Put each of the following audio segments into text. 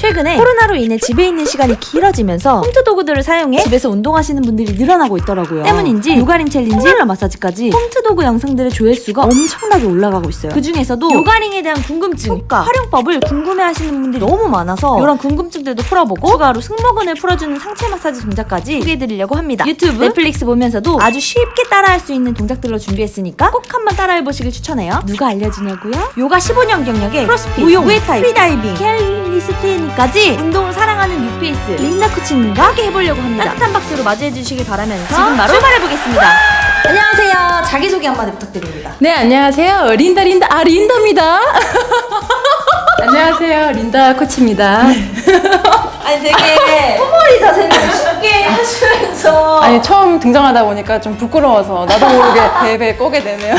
최근에 코로나로 인해 집에 있는 시간이 길어지면서 홈트 도구들을 사용해 집에서 운동하시는 분들이 늘어나고 있더라고요. 때문인지 요가링 챌린지, 힐러 마사지까지 홈트 도구 영상들의 조회수가 엄청나게 올라가고 있어요. 그 중에서도 요가링에 대한 궁금증, 효과, 활용법을 궁금해하시는 분들이 너무 많아서 이런 궁금증들도 풀어보고 추가로 승모근을 풀어주는 상체 마사지 동작까지 소개해드리려고 합니다. 유튜브, 넷플릭스 보면서도 아주 쉽게 따라할 수 있는 동작들로 준비했으니까 꼭 한번 따라해보시길 추천해요. 누가 알려주냐고요? 요가 15년 경력에 크로스핏, 무용, 무에타이, 프리다이빙, calisthenics까지 운동을 사랑하는 뉴페이스 린다 코치님과 함께 해보려고 합니다. 따뜻한 박수로 맞이해주시길 바라면서 지금 바로 출발해보겠습니다. 안녕하세요. 자기소개 한마디 부탁드립니다. 네 안녕하세요 린다 린다 아 린다입니다 안녕하세요 린다 코치입니다 아니 되게 허머리 자세를 쉽게 하시면서 아니 처음 등장하다 보니까 좀 부끄러워서 나도 모르게 베베 꼬게 되네요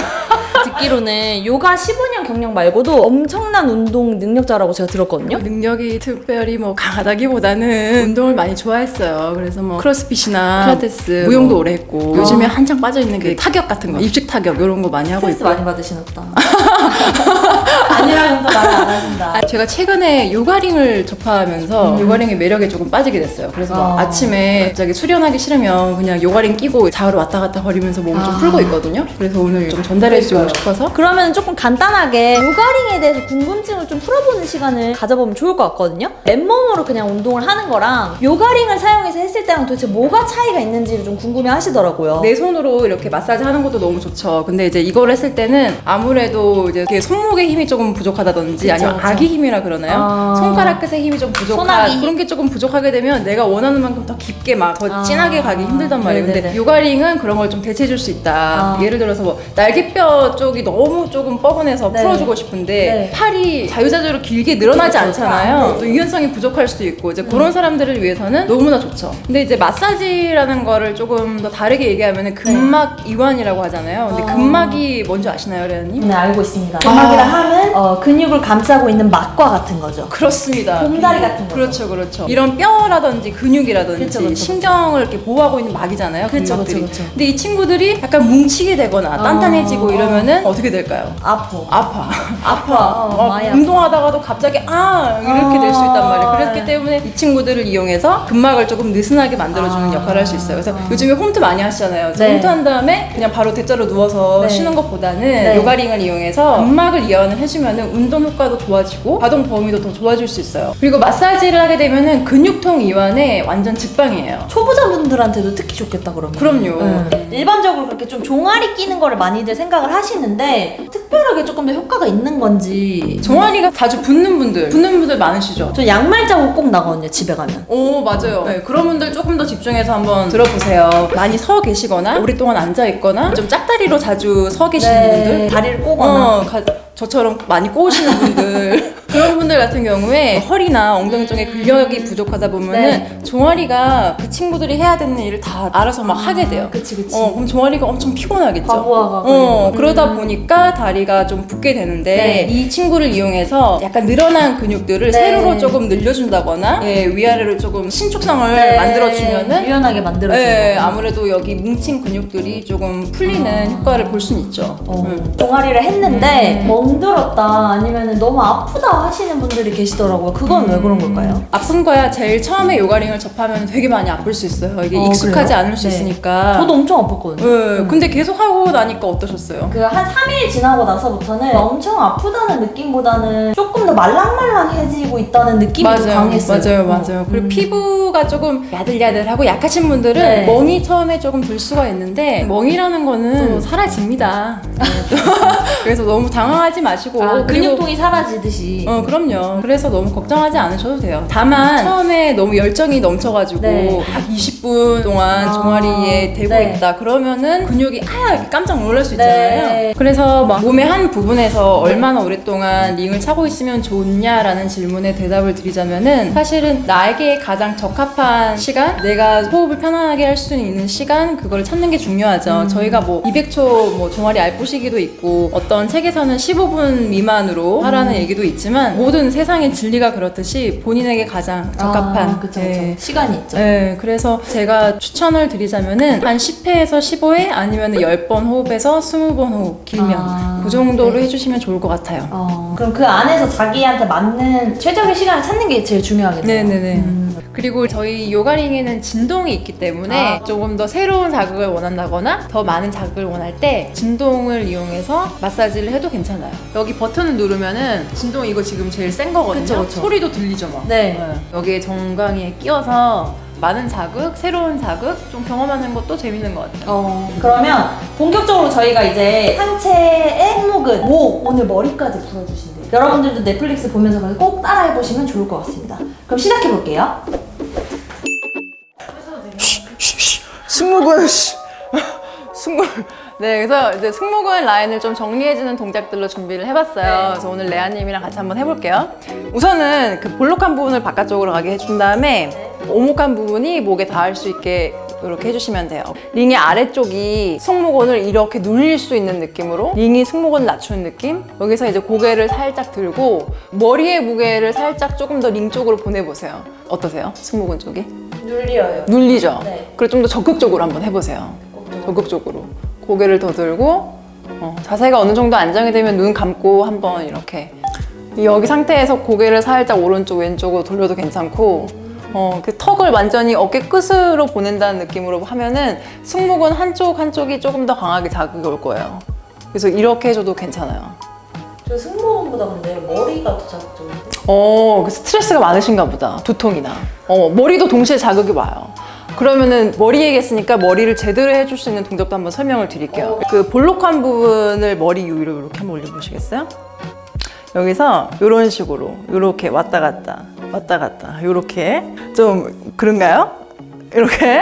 듣기로는 요가 15년 경력 말고도 엄청난 운동 능력자라고 제가 들었거든요. 능력이 특별히 뭐 강하다기보다는 운동을 많이 좋아했어요. 그래서 뭐 크로스핏이나 필라테스 무용도 오래 했고 요즘에 한창 빠져 있는 게 타격 같은 거 입식 타격 이런 거 많이 하고 스트레스 있고. 많이 받으시나 보다. 아니라면 또 말을 안 하신다. 제가 최근에 요가링을 접하면서 요가링의 매력에 조금 빠지게 됐어요. 그래서 막 어. 아침에 갑자기 수련하기 싫으면 그냥 요가링 끼고 자으로 왔다 갔다 거리면서 몸좀 아. 풀고 있거든요. 그래서 오늘 좀 전달해주고 싶어서 그러면 조금 간단하게 요가링에 대해서 궁금증을 좀 풀어보는 시간을 가져보면 좋을 것 같거든요. 맨몸으로 그냥 운동을 하는 거랑 요가링을 사용해서 했을 때랑 도대체 뭐가 차이가 있는지를 좀 궁금해 하시더라고요. 내 손으로 이렇게 마사지 하는 것도 너무 좋죠. 근데 이제 이걸 했을 때는 아무래도 이제 손목의 힘이 조금 부족하다든지 그쵸, 아니면 그쵸. 아기 힘이라 그러나요? 아. 손가락 끝의 힘이 좀 부족한. 그런 게 조금 부족하게 되면 내가 원하는 만큼 더 깊게 막더 아. 진하게 가기 힘들단 말이에요. 근데 네네네. 요가링은 그런 걸 좀 대체해 줄 수 있다. 아. 예를 들어서 뭐 날개뼈 쪽이 너무 조금 뻐근해서 네. 풀어주고 싶은데 네. 팔이 자유자재로 길게 늘어나지 않잖아요. 네. 또 유연성이 부족할 수도 있고 이제 그런 사람들을 위해서는 너무나 좋죠. 근데 이제 마사지라는 거를 조금 더 다르게 얘기하면 근막 이완이라고 하잖아요. 근데 네. 어. 근막이 뭔지 아시나요, 레아님? 네 알고 있습니다. 근막이라 함은 어, 근육을 감싸고 있는 막과 같은 거죠. 그렇습니다. 곰다리 근육. 같은 거죠. 그렇죠, 그렇죠. 이런 뼈라든지 근육이라든지 그쵸, 그쵸, 신경을 이렇게 보호하고 있는 막이잖아요. 근막들이. 그쵸, 그쵸. 근데 이 친구들이 약간 뭉치게 되거나 단단해지고 어. 이러면은 어떻게 될까요? 아프. 아파. 아파. 어, 아파. 운동하다가도 갑자기 아 이렇게 될 수 있단 말이에요. 그렇기 네. 때문에 이 친구들을 이용해서 근막을 조금 느슨하게 만들어주는 아. 역할을 할 수 있어요. 그래서 요즘에 홈트 많이 하시잖아요. 네. 홈트 한 다음에 그냥 바로 대자로 누워서 네. 쉬는 것보다는 네. 요가링을 이용해서 근막을 이완을 해주면 운동 효과도 좋아지고 가동 범위도 더 좋아질 수 있어요. 그리고 마사지를 하게 되면 은 근육통 이완에 완전 직방이에요. 초보자분들한테도 특히 좋겠다 그러면. 그럼요. 네. 일반적으로 그렇게 좀 종아리 끼는 거를 많이들 생각을 하시는데 특별하게 조금 더 효과가 있는 건지. 종아리가 자주 붓는 분들, 붓는 분들 많으시죠? 저 양말 자국 꼭 나거든요 집에 가면. 오 맞아요. 네, 그런 분들 조금 더 집중해서 한번 들어보세요. 많이 서 계시거나 오랫동안 앉아 있거나 좀 짝다리로 자주 서 계시는 분들, 네. 다리를 꼬거나. 어, 가- 저처럼 많이 꼬우시는 분들 그런 분들 같은 경우에 허리나 엉덩이 쪽에 근력이 부족하다 보면은 네. 종아리가 그 친구들이 해야 되는 일을 다 알아서 막 하게 돼요. 그치 그치. 어, 그럼 종아리가 엄청 피곤하겠죠. 과부하가 어. 그러다 보니까 다리가 좀 붓게 되는데 네. 이 친구를 이용해서 약간 늘어난 근육들을 네. 세로로 조금 늘려준다거나 예, 위아래로 조금 신축성을 네. 만들어주면은 유연하게 만들어주는 예, 거. 아무래도 여기 뭉친 근육들이 조금 풀리는 효과를 볼 수는 있죠. 어, 음. 종아리를 했는데 멍들었다 아니면 너무 아프다 하시는 분들이 계시더라고요. 그건 왜 그런 걸까요? 아픈 거야 제일 처음에 요가링을 접하면 되게 많이 아플 수 있어요. 이게 어, 익숙하지 그래요? 않을 수 네. 있으니까. 저도 엄청 아팠거든요. 예, 근데 계속 하고 나니까 어떠셨어요? 그 한 3일 지나고 나서부터는 엄청 아프다는 느낌보다는 조금 더 말랑말랑해지고 있다는 느낌이 좀 맞아요, 강했어요. 맞아요, 맞아요. 그리고 음. 피부가 조금 야들야들하고 약하신 분들은 네. 멍이 처음에 조금 들 수가 있는데 멍이라는 거는 또 사라집니다. 네, 또 그래서 너무 당황하지 마시고 아, 근육통이 사라지듯이. 어 그럼요. 그래서 너무 걱정하지 않으셔도 돼요. 다만 처음에 너무 열정이 넘쳐가지고 네. 막 20분 동안 아, 종아리에 대고 네. 있다 그러면은 근육이 아 이렇게 깜짝 놀랄 수 있잖아요. 네. 그래서 막 몸의 한 부분에서 얼마나 오랫동안 링을 차고 있으면 좋냐라는 질문에 대답을 드리자면은 사실은 나에게 가장 적합한 시간, 내가 호흡을 편안하게 할 수 있는 시간 그걸 찾는 게 중요하죠. 저희가 뭐 200초 뭐 종아리 알부시기도 있고 어떤 책에서는 15분 미만으로 하라는 얘기도 있지만 모든 세상의 진리가 그렇듯이 본인에게 가장 적합한 아, 그쵸, 그쵸. 예. 시간이 있죠. 네, 그래서 제가 추천을 드리자면은 한 10회에서 15회 아니면 10번 호흡에서 20번 호흡 길면 아. 그 정도로 해주시면 좋을 것 같아요. 어, 그럼 그 안에서 자기한테 맞는 최적의 시간을 찾는 게 제일 중요하겠네요. 네네네. 음. 그리고 저희 요가링에는 진동이 있기 때문에 아. 조금 더 새로운 자극을 원한다거나 더 많은 자극을 원할 때 진동을 이용해서 마사지를 해도 괜찮아요. 여기 버튼을 누르면은 진동 이거 지금 제일 센 거거든요. 그쵸, 그쵸. 소리도 들리죠 막. 네. 여기에 정강이에 끼워서 많은 자극, 새로운 자극 좀 경험하는 것도 재밌는 것 같아요. 어, 그러면 본격적으로 저희가 이제 상체의 손목은 목, 오늘 머리까지 풀어주신대요. 여러분들도 넷플릭스 보면서 꼭 따라해보시면 좋을 것 같습니다. 그럼 시작해볼게요. 승모근 씨. 승모 네 그래서 이제 승모근 라인을 좀 정리해주는 동작들로 준비를 해봤어요 그래서 오늘 레아님이랑 같이 한번 해볼게요 우선은 그 볼록한 부분을 바깥쪽으로 가게 해준 다음에 오목한 부분이 목에 닿을 수 있게 이렇게 해주시면 돼요 링의 아래쪽이 승모근을 이렇게 눌릴 수 있는 느낌으로 링이 승모근 낮추는 느낌 여기서 이제 고개를 살짝 들고 머리의 무게를 살짝 조금 더 링 쪽으로 보내보세요 어떠세요? 승모근 쪽이? 눌려요. 눌리죠? 네. 그리고 좀 더 적극적으로 한번 해보세요. 적극적으로. 고개를 더 들고, 어, 자세가 어느 정도 안정이 되면 눈 감고 한번 이렇게. 여기 상태에서 고개를 살짝 오른쪽, 왼쪽으로 돌려도 괜찮고, 어, 그 턱을 완전히 어깨 끝으로 보낸다는 느낌으로 하면은 승모근 한쪽, 한쪽이 조금 더 강하게 자극이 올 거예요. 그래서 이렇게 해줘도 괜찮아요. 저 승모근보다 근데 머리가 더 자극적인데? 어, 그 스트레스가 많으신가 보다. 두통이나. 어, 머리도 동시에 자극이 와요. 그러면은 머리 얘기했으니까 머리를 제대로 해줄 수 있는 동작도 한번 설명을 드릴게요. 그 볼록한 부분을 머리 위로 이렇게 한번 올려보시겠어요? 여기서 이런 식으로 이렇게 왔다 갔다 왔다 갔다 이렇게 좀 그런가요? 이렇게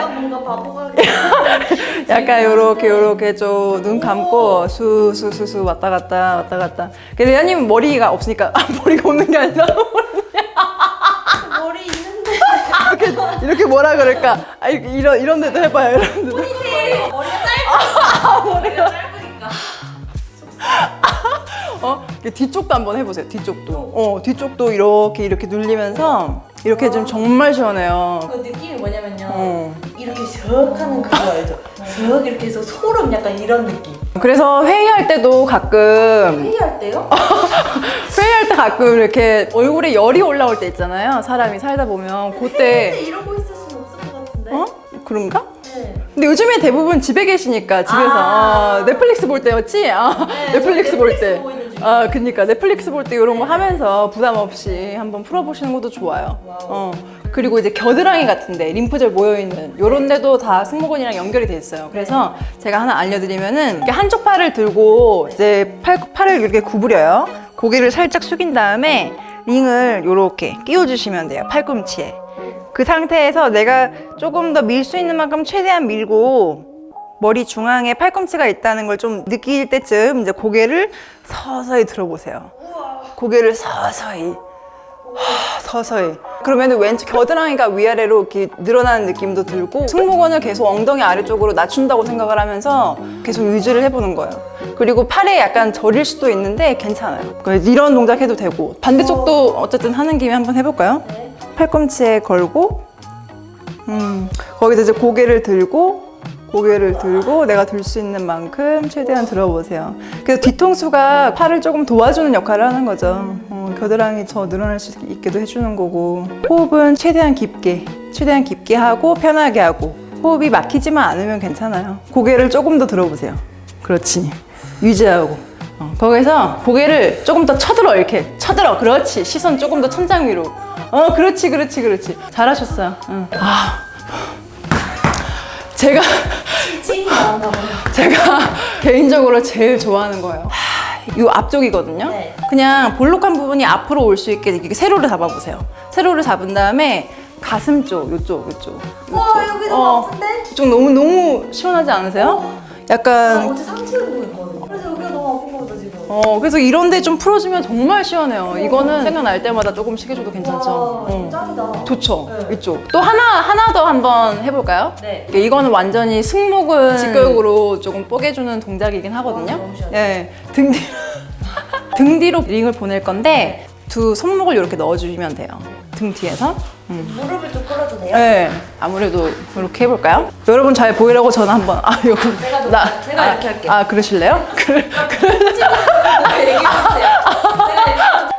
약간 요렇게 요렇게 좀 눈 감고 수수수수 왔다 갔다 왔다 갔다. 근데 레아님은 머리가 없으니까 아, 머리가 없는 게 아니라 머리 있는데 이렇게 이렇게 뭐라 그럴까? 아 이런 이런 데도 해봐요. 이런 데도. 머리가 짧아. 머리가 짧으니까. 어 뒤쪽도 한번 해보세요. 뒤쪽도. 어 뒤쪽도 이렇게 이렇게 눌리면서 이렇게 좀 정말 시원해요. 그 느낌이 뭐냐면요. 어. 이렇게 슥 하는 그거 알죠? 슥 이렇게 해서 소름 약간 이런 느낌. 그래서 회의할 때도 가끔 회의할 때요? 회의할 때 가끔 이렇게 얼굴에 열이 올라올 때 있잖아요. 사람이 살다 보면 그때 이러고 있을 순 없을 것 같은데. 어 그런가? 네. 근데 요즘에 대부분 집에 계시니까 집에서 아. 어, 넷플릭스 볼 때였지? 아, 네, 넷플릭스 저볼 넷플릭스 때. 아, 그니까 넷플릭스 볼 때 이런 거 하면서 부담 없이 한번 풀어보시는 것도 좋아요. 어. 그리고 이제 겨드랑이 같은데 림프절 모여있는 이런 데도 다 승모근이랑 연결이 돼 있어요. 그래서 제가 하나 알려드리면은 이렇게 한쪽 팔을 들고 이제 팔, 팔을 이렇게 구부려요. 고개를 살짝 숙인 다음에 링을 이렇게 끼워주시면 돼요. 팔꿈치에. 그 상태에서 내가 조금 더 밀 수 있는 만큼 최대한 밀고 머리 중앙에 팔꿈치가 있다는 걸 좀 느낄 때쯤 이제 고개를 서서히 들어보세요. 고개를 서서히. 하, 서서히. 그러면 왼쪽 겨드랑이가 위아래로 이렇게 늘어나는 느낌도 들고 승모근을 계속 엉덩이 아래쪽으로 낮춘다고 생각을 하면서 계속 유지를 해보는 거예요. 그리고 팔에 약간 저릴 수도 있는데 괜찮아요. 그래서 이런 동작 해도 되고 반대쪽도 어쨌든 하는 김에 한번 해볼까요? 네. 팔꿈치에 걸고 음, 거기서 이제 고개를 들고 고개를 들고 내가 들 수 있는 만큼 최대한 들어보세요. 그래서 뒤통수가 팔을 조금 도와주는 역할을 하는 거죠. 어, 겨드랑이 더 늘어날 수 있게도 해주는 거고 호흡은 최대한 깊게 최대한 깊게 하고 편하게 하고 호흡이 막히지만 않으면 괜찮아요. 고개를 조금 더 들어보세요. 그렇지. 유지하고 어, 거기서 고개를 조금 더 쳐들어 이렇게 쳐들어 그렇지 시선 조금 더 천장 위로 어 그렇지 그렇지 그렇지 잘하셨어요 응. 아 제가. 제가 개인적으로 제일 좋아하는 거예요 하, 이 앞쪽이거든요 네. 그냥 볼록한 부분이 앞으로 올 수 있게 이렇게 세로를 잡아보세요 세로를 잡은 다음에 가슴 쪽 요쪽 요쪽 와. 여기 너무 어, 아픈데? 이쪽 너무 너무 시원하지 않으세요? 나 약간 어제 상체 운동 했거든요. 어, 그래서 이런데 좀 풀어주면 정말 시원해요. 이거는 생각날 때마다 조금씩 해줘도 괜찮죠. 와, 어. 짱이다. 좋죠. 네. 이쪽. 또 하나, 하나 더 한번 해볼까요? 네. 이거는 완전히 승모근 직교육으로 조금 뽀개주는 동작이긴 하거든요. 시원해. 네. 등 뒤로, 등 뒤로 링을 보낼 건데 두 손목을 이렇게 넣어주시면 돼요. 등 뒤에서. 음. 무릎을 좀 끌어도 돼요? 네, 아무래도 이렇게 해볼까요? 여러분 잘 보이려고 저는 한번 아 이거 제가 너- 제가 아, 이렇게 할게요. 아 그러실래요? 그- 얘기해주세요.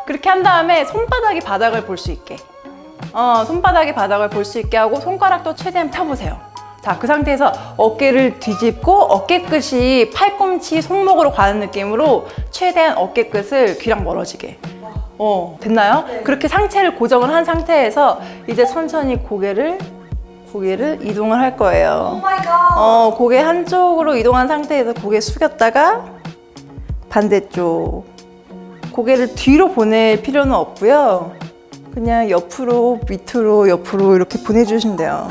그렇게 한 다음에 손바닥이 바닥을 볼 수 있게. 어, 손바닥이 바닥을 볼 수 있게 하고 손가락도 최대한 펴보세요. 자, 그 상태에서 어깨를 뒤집고 어깨 끝이 팔꿈치 손목으로 가는 느낌으로 최대한 어깨 끝을 귀랑 멀어지게. 어, 됐나요? 그렇게 상체를 고정을 한 상태에서 이제 천천히 고개를 고개를 이동을 할 거예요. Oh my god. 어, 고개 한쪽으로 이동한 상태에서 고개 숙였다가 반대쪽. 고개를 뒤로 보낼 필요는 없고요. 그냥 옆으로, 밑으로, 옆으로 이렇게 보내주시면 돼요.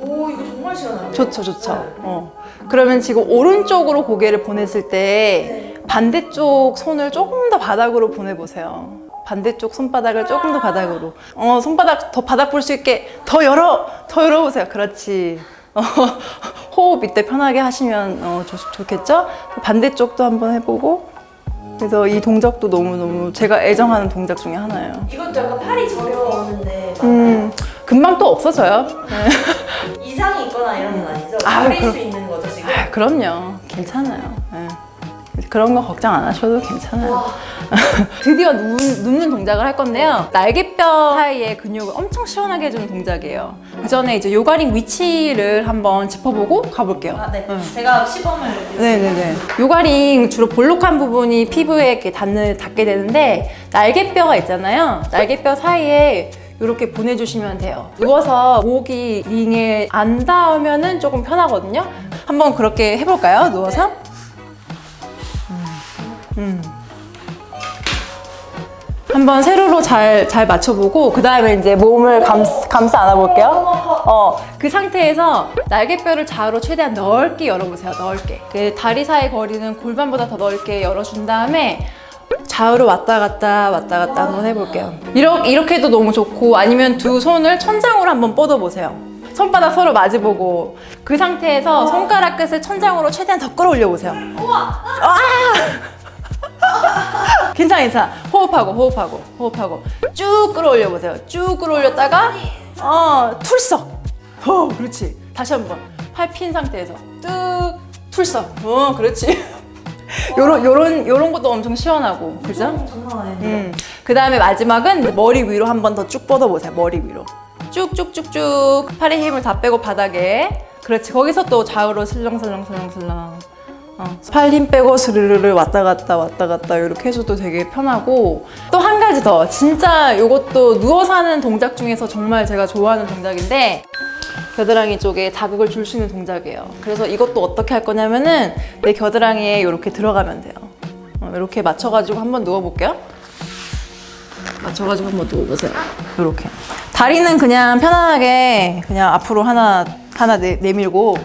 오 이거 정말 시원하네요. 좋죠, 좋죠. 어. 그러면 지금 오른쪽으로 고개를 보냈을 때 반대쪽 손을 조금 더 바닥으로 보내보세요. 반대쪽 손바닥을 조금 더 바닥으로. 어, 손바닥 더 바닥 볼 수 있게 더 열어! 더 열어보세요. 그렇지. 어, 호흡 이때 편하게 하시면 어, 좋, 좋겠죠? 반대쪽도 한번 해보고. 그래서 이 동작도 너무너무 제가 애정하는 동작 중에 하나예요. 이것도 약간 팔이 저려오는데 음, 금방 또 없어져요. 이상이 있거나 이런 건 아니죠? 아, 버릴 그럼- 수 있는 거죠 지금? 아, 그럼요. 괜찮아요. 예. 그런 거 걱정 안 하셔도 괜찮아요. 드디어 누, 눕는 동작을 할 건데요. 날개뼈 사이의 근육을 엄청 시원하게 해주는 동작이에요. 그 전에 이제 요가링 위치를 한번 짚어보고 가볼게요. 아, 네. 응. 제가 시범을 네네네. 요가링 주로 볼록한 부분이 피부에 이렇게 닿는, 닿게 되는데 날개뼈가 있잖아요. 날개뼈 사이에 이렇게 보내주시면 돼요. 누워서 목이 링에 안 닿으면 조금 편하거든요. 한번 그렇게 해볼까요? 누워서? 음. 음. 한번 세로로 잘, 잘 맞춰보고 그 다음에 이제 몸을 감, 감싸 안아볼게요. 어, 그 상태에서 날개뼈를 좌우로 최대한 넓게 열어보세요. 넓게. 그 다리 사이 거리는 골반보다 더 넓게 열어준 다음에 좌우로 왔다 갔다 왔다 갔다 한번 해볼게요. 이렇게, 이렇게 해도 너무 좋고 아니면 두 손을 천장으로 한번 뻗어보세요. 손바닥 서로 마주보고 그 상태에서 손가락 끝을 천장으로 최대한 더 끌어올려 보세요. 괜찮아 괜찮아 호흡하고 호흡하고 호흡하고 쭉 끌어올려 보세요 쭉 끌어올렸다가 어 털썩 어 그렇지 다시 한번 팔 핀 상태에서 뚝 털썩 어 그렇지 요런 요런 요런 것도 엄청 시원하고 그죠? 음. 그 다음에 마지막은 머리 위로 한 번 더 쭉 뻗어보세요. 머리 위로. 쭉쭉쭉쭉 팔의 힘을 다 빼고 바닥에. 그렇지. 거기서 또 좌우로 슬렁슬렁슬렁슬렁. 어. 팔힘 빼고 스르르르 왔다 갔다 왔다 갔다 이렇게 해줘도 되게 편하고 또 한 가지 더 진짜 이것도 누워서 하는 동작 중에서 정말 제가 좋아하는 동작인데 겨드랑이 쪽에 자극을 줄 수 있는 동작이에요. 그래서 이것도 어떻게 할 거냐면은 내 겨드랑이에 이렇게 들어가면 돼요. 어, 이렇게 맞춰가지고 한번 누워볼게요. 맞춰가지고 한번 누워보세요. 이렇게. 다리는 그냥 편안하게 그냥 앞으로 하나 하나 내, 내밀고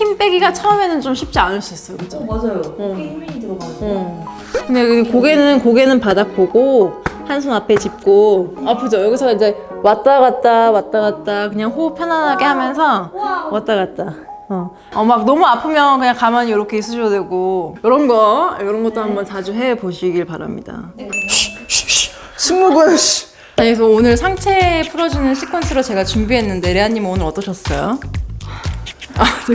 힘 빼기가 처음에는 좀 쉽지 않을 수 있어요, 그죠? 맞아요 어깨 힘이 들어가는 어. 근데 여기 고개는 고개는 바닥 보고 한손 앞에 짚고 아프죠? 여기서 이제 왔다 갔다 왔다 갔다 그냥 호흡 편안하게 하면서 왔다 갔다. 어. 어, 막 너무 아프면 그냥 가만히 이렇게 있으셔도 되고 이런 거 이런 것도 한번 자주 해 보시길 바랍니다. 승무군 씨. 그래서 오늘 상체 풀어주는 시퀀스로 제가 준비했는데 레아님 오늘 어떠셨어요? 아, 제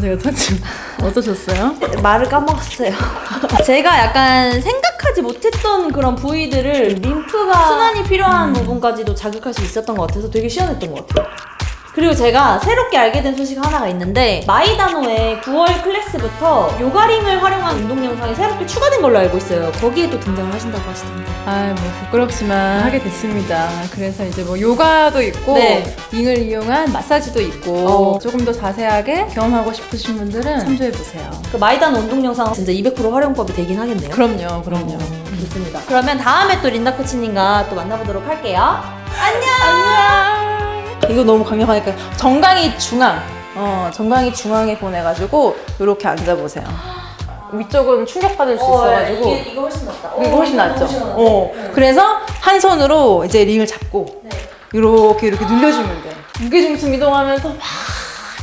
가 제가 사실 어떠셨어요? 말을 까먹었어요. 제가 약간 생각하지 못했던 그런 부위들을 림프가 순환이 필요한 부분까지도 자극할 수 있었던 것 같아서 되게 시원했던 것 같아요. 그리고 제가 새롭게 알게 된 소식 하나가 있는데 마이다노의 9월 클래스부터 요가링을 활용한 운동 영상이 새롭게 추가된 걸로 알고 있어요. 거기에도 등장을 하신다고 하시던데. 아, 뭐 부끄럽지만 하게 됐습니다. 그래서 이제 뭐 요가도 있고 네. 링을 이용한 마사지도 있고 어. 조금 더 자세하게 경험하고 싶으신 분들은 참조해 보세요. 그 마이다노 운동 영상 진짜 200% 활용법이 되긴 하겠네요. 그럼요, 그럼요. 좋습니다. 그러면 다음에 또 린다 코치님과 또 만나보도록 할게요. 안녕. 이거 너무 강력하니까 정강이 중앙. 어, 정강이 중앙에 보내가지고 이렇게 앉아보세요. 위쪽은 충격받을 수 있어가지고 어, 이게, 이거 훨씬 낫다. 이거 훨씬 낫죠. 어. 네. 그래서 한 손으로 이제 링을 잡고 네. 이렇게 이렇게 눌려주면 돼. 무게중심 이동하면서 막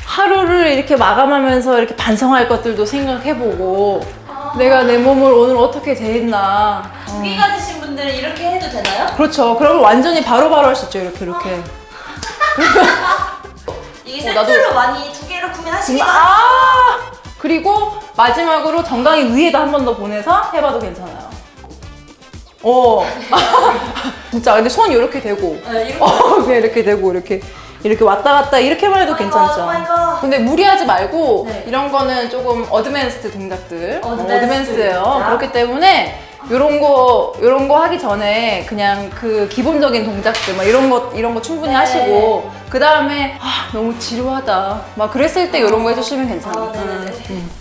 하루를 이렇게 마감하면서 이렇게 반성할 것들도 생각해보고 내가 내 몸을 오늘 어떻게 대했나. 두개 가지신 분들은 이렇게 해도 되나요? 그렇죠. 그러면 완전히 바로바로 할 수 있죠. 이렇게 이렇게. 이게 어, 나도- 세트로 많이 두 개를 구매하시기도 아 그리고 마지막으로 정강이 위에다 한 번 더 보내서 해봐도 괜찮아요. 어 진짜 근데 손 이렇게 대고 네, 이렇게 어 그냥 이렇게 대고 이렇게 이렇게 왔다 갔다 이렇게만 해도 괜찮죠. oh my god. 근데 무리하지 말고 네. 이런 거는 조금 advanced 동작들 어, advance예요. 동작. 그렇기 때문에 요런 거 요런 거 하기 전에 그냥 그 기본적인 동작들 막 이런 거 이런 거 충분히 네. 하시고 그 다음에 아 너무 지루하다 막 그랬을 때 요런 거 해주시면 괜찮아요. 아, 네네네. 음.